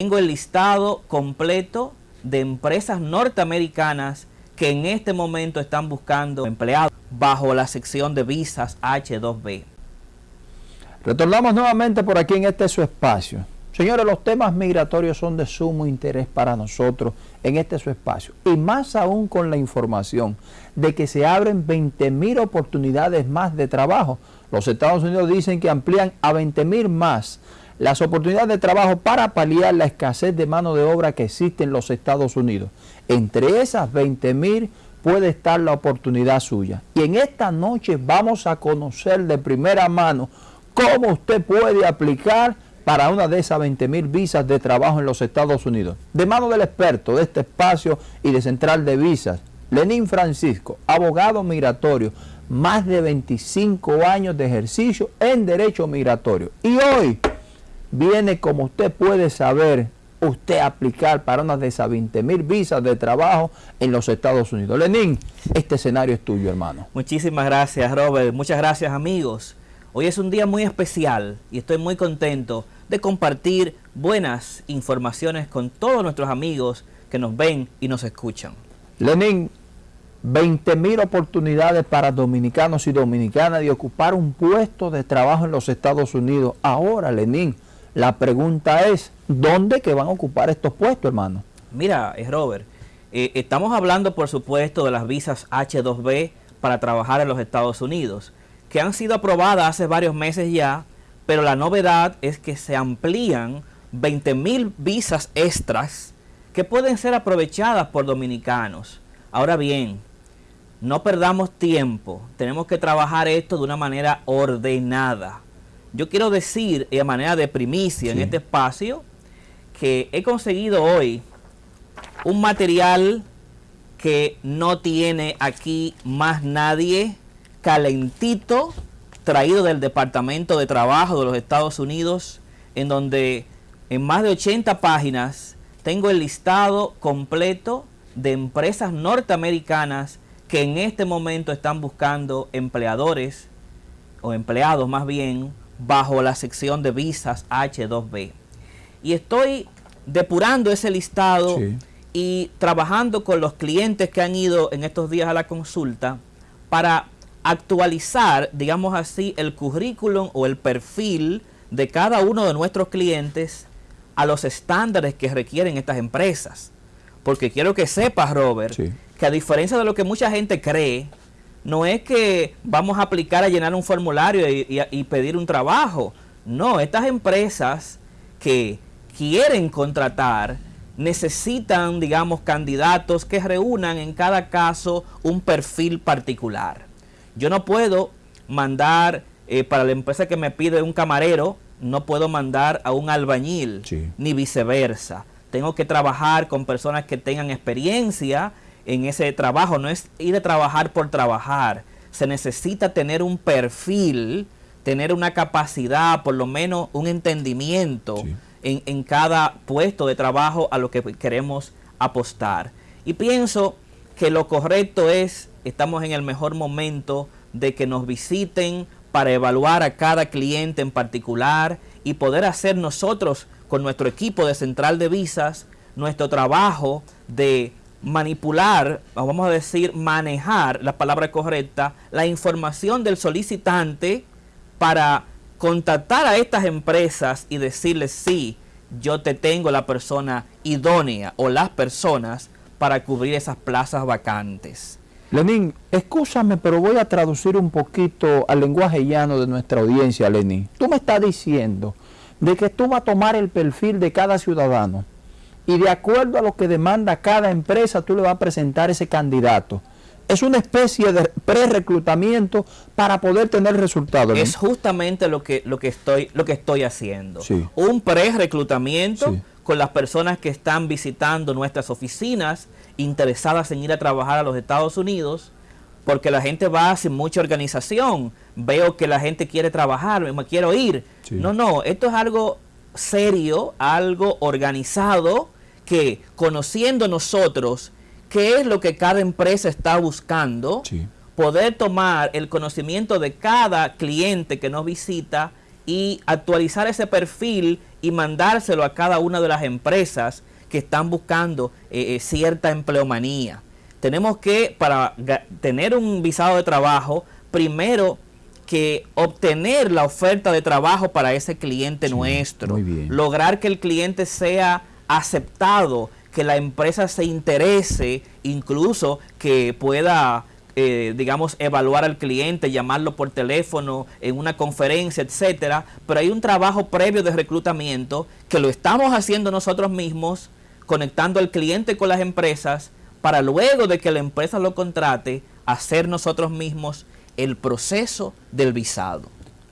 Tengo el listado completo de empresas norteamericanas que en este momento están buscando empleados bajo la sección de visas H2B. Retornamos nuevamente por aquí en este su espacio. Señores, los temas migratorios son de sumo interés para nosotros en este su espacio. Y más aún con la información de que se abren 20 mil oportunidades más de trabajo. Los Estados Unidos dicen que amplían a 20 mil más las oportunidades de trabajo para paliar la escasez de mano de obra que existe en los Estados Unidos. Entre esas 20 mil puede estar la oportunidad suya. Y en esta noche vamos a conocer de primera mano cómo usted puede aplicar para una de esas 20 mil visas de trabajo en los Estados Unidos. De mano del experto de este espacio y de Central de Visas, Lenín Francisco, abogado migratorio, más de 25 años de ejercicio en derecho migratorio. Y hoy viene, como usted puede saber, usted aplicar para una de esas 20 mil visas de trabajo en los Estados Unidos. Lenín, este escenario es tuyo, hermano. Muchísimas gracias, Robert. Muchas gracias, amigos. Hoy es un día muy especial y estoy muy contento de compartir buenas informaciones con todos nuestros amigos que nos ven y nos escuchan. Lenín, 20 mil oportunidades para dominicanos y dominicanas de ocupar un puesto de trabajo en los Estados Unidos. Ahora, Lenín, la pregunta es, ¿dónde que van a ocupar estos puestos, hermano? Mira, es Robert, eh, estamos hablando, por supuesto, de las visas H2B para trabajar en los Estados Unidos, que han sido aprobadas hace varios meses ya, pero la novedad es que se amplían 20 mil visas extras que pueden ser aprovechadas por dominicanos. Ahora bien, no perdamos tiempo, tenemos que trabajar esto de una manera ordenada. Yo quiero decir, de manera de primicia en este espacio, que he conseguido hoy un material que no tiene aquí más nadie, calentito, traído del Departamento de Trabajo de los Estados Unidos, en donde en más de 80 páginas tengo el listado completo de empresas norteamericanas que en este momento están buscando empleadores, o empleados más bien, bajo la sección de visas H2B. Y estoy depurando ese listado y trabajando con los clientes que han ido en estos días a la consulta para actualizar, digamos así, el currículum o el perfil de cada uno de nuestros clientes a los estándares que requieren estas empresas. Porque quiero que sepas, Robert, que a diferencia de lo que mucha gente cree, no es que vamos a aplicar a llenar un formulario y, pedir un trabajo. No, estas empresas que quieren contratar necesitan, digamos, candidatos que reúnan en cada caso un perfil particular. Yo no puedo mandar eh, para la empresa que me pide un camarero, no puedo mandar a un albañil, ni viceversa. Tengo que trabajar con personas que tengan experiencia en ese trabajo, no es ir a trabajar por trabajar. Se necesita tener un perfil, tener una capacidad, por lo menos un entendimiento en, en cada puesto de trabajo a lo que queremos apostar. Y pienso que lo correcto es, estamos en el mejor momento de que nos visiten para evaluar a cada cliente en particular y poder hacer nosotros con nuestro equipo de central de visas nuestro trabajo de manipular, vamos a decir, manejar, la palabra correcta, la información del solicitante para contactar a estas empresas y decirles, sí, yo te tengo la persona idónea o las personas para cubrir esas plazas vacantes. Lenín, escúchame, pero voy a traducir un poquito al lenguaje llano de nuestra audiencia, Lenín. Tú me estás diciendo de que tú vas a tomar el perfil de cada ciudadano y de acuerdo a lo que demanda cada empresa, tú le vas a presentar ese candidato. Es una especie de pre-reclutamiento para poder tener resultados. Es justamente lo que, lo que, estoy, lo que estoy haciendo. Un pre-reclutamiento con las personas que están visitando nuestras oficinas, interesadas en ir a trabajar a los Estados Unidos, porque la gente va sin mucha organización. Veo que la gente quiere trabajar, me quiero ir. No, no, esto es algo serio, algo organizado, que conociendo nosotros qué es lo que cada empresa está buscando, poder tomar el conocimiento de cada cliente que nos visita y actualizar ese perfil y mandárselo a cada una de las empresas que están buscando eh, eh, cierta empleomanía. Tenemos que, para tener un visado de trabajo, primero que obtener la oferta de trabajo para ese cliente nuestro. Lograr que el cliente sea aceptado, que la empresa se interese, incluso que pueda eh, digamos, evaluar al cliente, llamarlo por teléfono, en una conferencia, etcétera, pero hay un trabajo previo de reclutamiento que lo estamos haciendo nosotros mismos, conectando al cliente con las empresas, para luego de que la empresa lo contrate, hacer nosotros mismos el proceso del visado.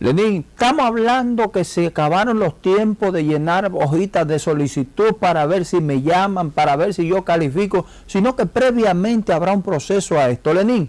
Lenín, estamos hablando que se acabaron los tiempos de llenar hojitas de solicitud para ver si me llaman, para ver si yo califico, sino que previamente habrá un proceso a esto. Lenín,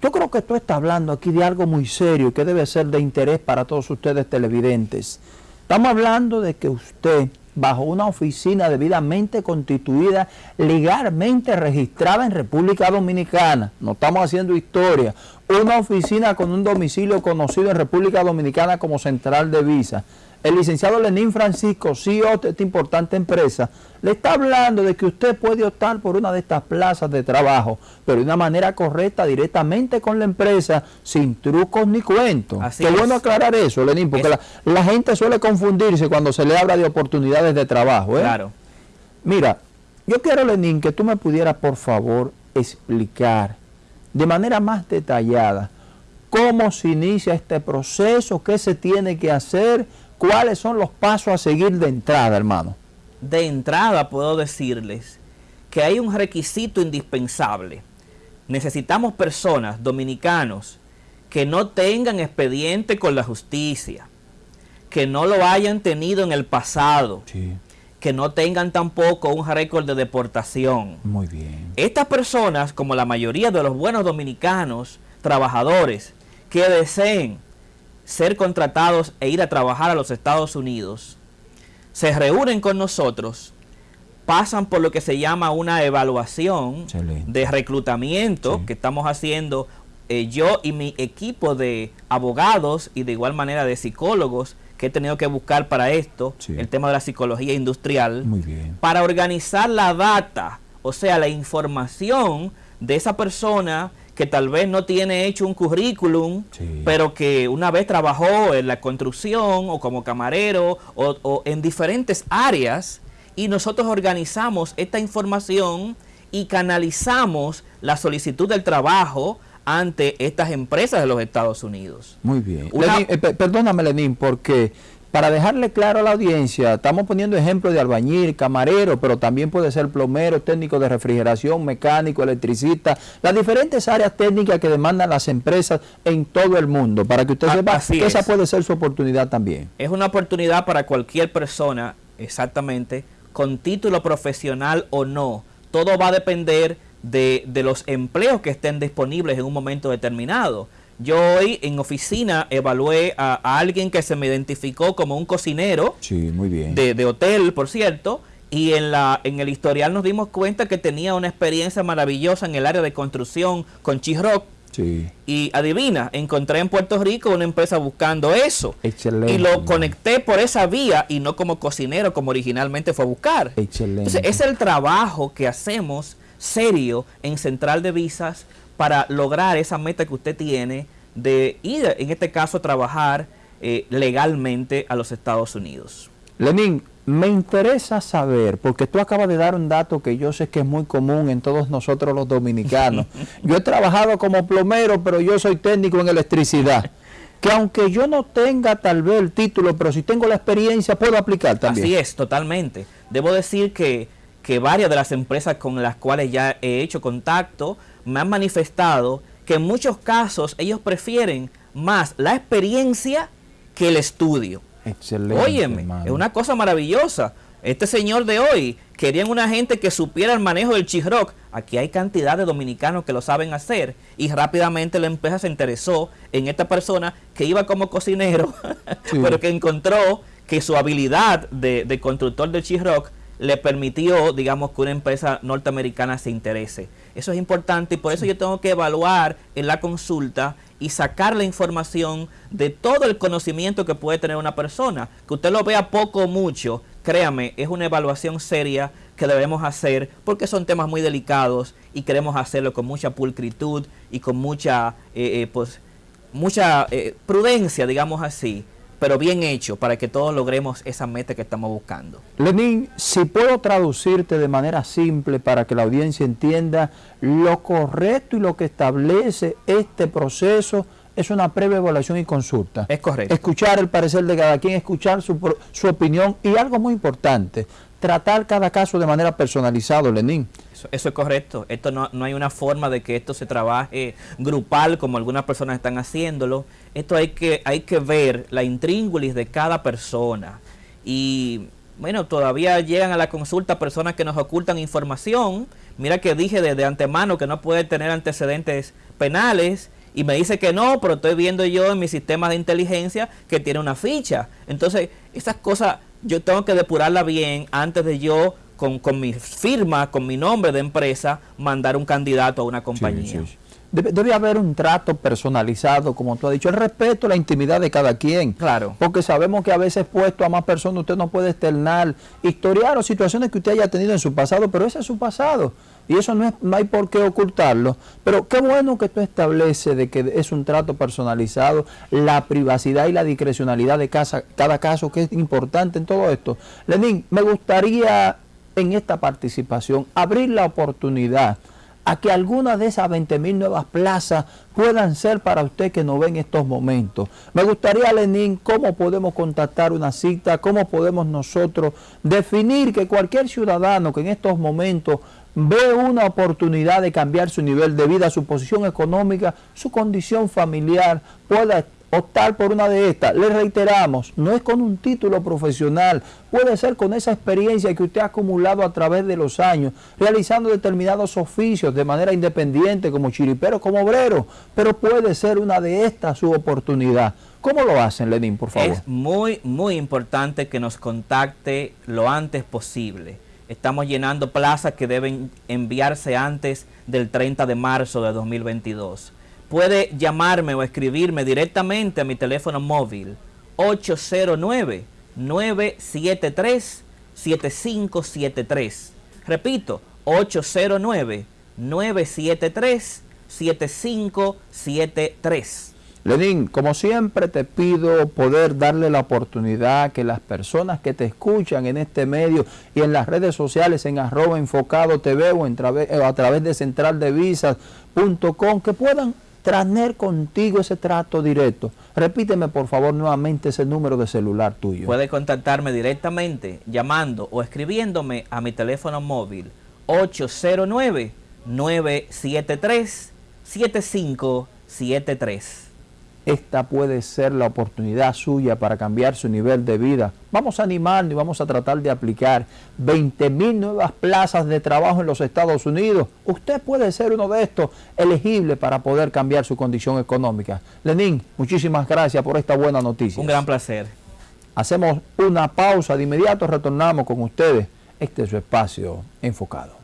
yo creo que tú estás hablando aquí de algo muy serio que debe ser de interés para todos ustedes televidentes. Estamos hablando de que usted, bajo una oficina debidamente constituida, legalmente registrada en República Dominicana, no estamos haciendo historia, una oficina con un domicilio conocido en República Dominicana como Central de Visa, el licenciado Lenín Francisco, CEO de esta importante empresa, le está hablando de que usted puede optar por una de estas plazas de trabajo, pero de una manera correcta, directamente con la empresa, sin trucos ni cuentos. Qué bueno aclarar eso, Lenín, porque la, gente suele confundirse cuando se le habla de oportunidades de trabajo. ¿eh? Claro. Mira, yo quiero, Lenín, que tú me pudieras, por favor, explicar de manera más detallada cómo se inicia este proceso, qué se tiene que hacer ¿Cuáles son los pasos a seguir de entrada, hermano? De entrada puedo decirles que hay un requisito indispensable. Necesitamos personas, dominicanos, que no tengan expediente con la justicia, que no lo hayan tenido en el pasado, que no tengan tampoco un récord de deportación. Muy bien. Estas personas, como la mayoría de los buenos dominicanos, trabajadores, que deseen ser contratados e ir a trabajar a los Estados Unidos, se reúnen con nosotros, pasan por lo que se llama una evaluación de reclutamiento que estamos haciendo eh, yo y mi equipo de abogados y de igual manera de psicólogos que he tenido que buscar para esto, el tema de la psicología industrial, para organizar la data, o sea, la información de esa persona que tal vez no tiene hecho un currículum, pero que una vez trabajó en la construcción o como camarero o, en diferentes áreas y nosotros organizamos esta información y canalizamos la solicitud del trabajo ante estas empresas de los Estados Unidos. Muy bien. Eh, perdóname, Lenín, porque para dejarle claro a la audiencia, estamos poniendo ejemplos de albañil, camarero, pero también puede ser plomero, técnico de refrigeración, mecánico, electricista, las diferentes áreas técnicas que demandan las empresas en todo el mundo, para que usted sepa que esa puede ser su oportunidad también. Es una oportunidad para cualquier persona, exactamente, con título profesional o no. Todo va a depender de, de los empleos que estén disponibles en un momento determinado. Yo hoy en oficina evalué a, alguien que se me identificó como un cocinero muy bien. De, hotel, por cierto, y en, la, en el historial nos dimos cuenta que tenía una experiencia maravillosa en el área de construcción con Chisrock. Sí. Y adivina, encontré en Puerto Rico una empresa buscando eso. Excelente. Y lo conecté por esa vía y no como cocinero como originalmente fue a buscar. Excelente. Entonces, es el trabajo que hacemos serio en Central de Visas para lograr esa meta que usted tiene de ir, en este caso, a trabajar eh, legalmente a los Estados Unidos. Lenín, me interesa saber, porque tú acabas de dar un dato que yo sé que es muy común en todos nosotros los dominicanos. yo he trabajado como plomero, pero yo soy técnico en electricidad. Que aunque yo no tenga tal vez el título, pero si tengo la experiencia, puedo aplicar también. Así es, totalmente. Debo decir que, que varias de las empresas con las cuales ya he hecho contacto me han manifestado que en muchos casos ellos prefieren más la experiencia que el estudio. Excelente. Óyeme, es una cosa maravillosa. Este señor de hoy querían una gente que supiera el manejo del chisrock. Aquí hay cantidad de dominicanos que lo saben hacer y rápidamente la empresa se interesó en esta persona que iba como cocinero, pero que encontró que su habilidad de, de constructor del chisrock le permitió, digamos, que una empresa norteamericana se interese. Eso es importante y por eso yo tengo que evaluar en la consulta y sacar la información de todo el conocimiento que puede tener una persona. Que usted lo vea poco o mucho, créame, es una evaluación seria que debemos hacer porque son temas muy delicados y queremos hacerlo con mucha pulcritud y con mucha, eh, eh, pues, mucha eh, prudencia, digamos así, pero bien hecho para que todos logremos esa meta que estamos buscando. Lenín, si puedo traducirte de manera simple para que la audiencia entienda lo correcto y lo que establece este proceso es una previa evaluación y consulta. Es correcto. Escuchar el parecer de cada quien, escuchar su, su opinión y algo muy importante, tratar cada caso de manera personalizada, Lenín. Eso, es correcto. Esto no, no, hay una forma de que esto se trabaje grupal como algunas personas están haciéndolo. Esto hay que, hay que ver la intríngulis de cada persona. Y bueno, todavía llegan a la consulta personas que nos ocultan información. Mira que dije desde antemano que no puede tener antecedentes penales y me dice que no, pero estoy viendo yo en mi sistema de inteligencia que tiene una ficha. Entonces, esas cosas yo tengo que depurarla bien antes de yo, con, con mi firma, con mi nombre de empresa, mandar un candidato a una compañía. Debe, haber un trato personalizado, como tú has dicho, el respeto la intimidad de cada quien. Claro. Porque sabemos que a veces puesto a más personas usted no puede externar, historiar o situaciones que usted haya tenido en su pasado, pero ese es su pasado. Y eso no, es, no hay por qué ocultarlo. Pero qué bueno que tú establece de que es un trato personalizado, la privacidad y la discrecionalidad de casa, cada caso, que es importante en todo esto. Lenín, me gustaría en esta participación abrir la oportunidad a que algunas de esas 20 mil nuevas plazas puedan ser para usted que nos ve en estos momentos. Me gustaría, Lenín, cómo podemos contactar una cita, cómo podemos nosotros definir que cualquier ciudadano que en estos momentos ve una oportunidad de cambiar su nivel de vida, su posición económica, su condición familiar, pueda optar por una de estas. Le reiteramos, no es con un título profesional, puede ser con esa experiencia que usted ha acumulado a través de los años, realizando determinados oficios de manera independiente, como chiripero, como obrero, pero puede ser una de estas su oportunidad. ¿Cómo lo hacen, Lenín, por favor? Es muy, muy importante que nos contacte lo antes posible. Estamos llenando plazas que deben enviarse antes del 30 de marzo de 2022 puede llamarme o escribirme directamente a mi teléfono móvil 809-973-7573. Repito, 809-973-7573. Lenín, como siempre te pido poder darle la oportunidad que las personas que te escuchan en este medio y en las redes sociales en arroba enfocado TV o, en a través de centraldevisas.com que puedan tener contigo ese trato directo. Repíteme por favor nuevamente ese número de celular tuyo. Puede contactarme directamente llamando o escribiéndome a mi teléfono móvil 809-973-7573 esta puede ser la oportunidad suya para cambiar su nivel de vida. Vamos a animarnos y vamos a tratar de aplicar 20 mil nuevas plazas de trabajo en los Estados Unidos. Usted puede ser uno de estos elegible para poder cambiar su condición económica. Lenín, muchísimas gracias por esta buena noticia. Un gran placer. Hacemos una pausa, de inmediato retornamos con ustedes. Este es su espacio enfocado.